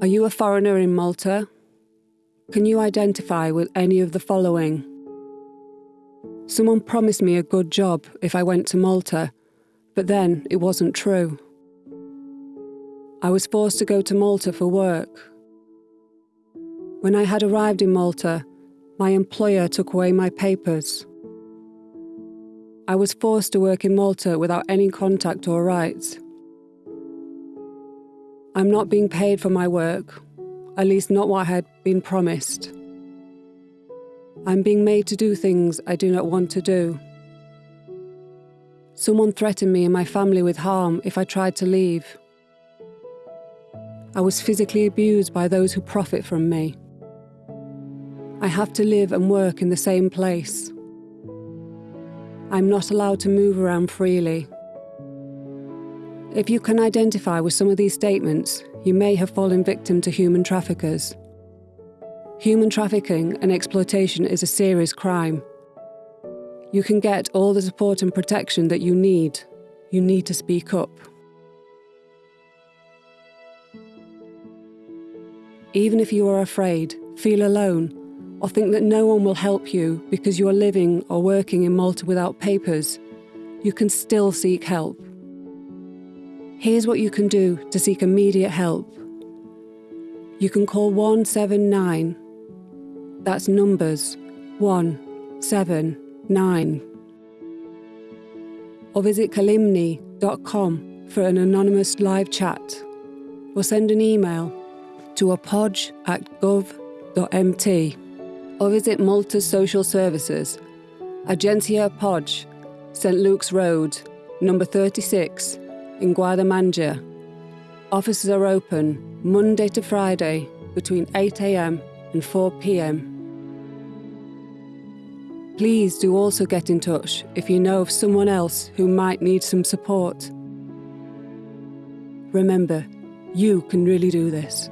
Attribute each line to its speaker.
Speaker 1: Are you a foreigner in Malta? Can you identify with any of the following? Someone promised me a good job if I went to Malta, but then it wasn't true. I was forced to go to Malta for work. When I had arrived in Malta, my employer took away my papers. I was forced to work in Malta without any contact or rights. I'm not being paid for my work, at least not what I had been promised. I'm being made to do things I do not want to do. Someone threatened me and my family with harm if I tried to leave. I was physically abused by those who profit from me. I have to live and work in the same place. I'm not allowed to move around freely. If you can identify with some of these statements, you may have fallen victim to human traffickers. Human trafficking and exploitation is a serious crime. You can get all the support and protection that you need. You need to speak up. Even if you are afraid, feel alone, or think that no one will help you because you are living or working in Malta without papers, you can still seek help. Here's what you can do to seek immediate help. You can call 179. That's numbers 179. Or visit kellimni.com for an anonymous live chat. Or send an email to appogg at gov.mt. Or visit Malta's Social Services, Agenzija Appogg, St Luke's Road, number 36, in Gwardamangia. Offices are open Monday to Friday between 8am and 4pm. Please do also get in touch if you know of someone else who might need some support. Remember, you can really do this.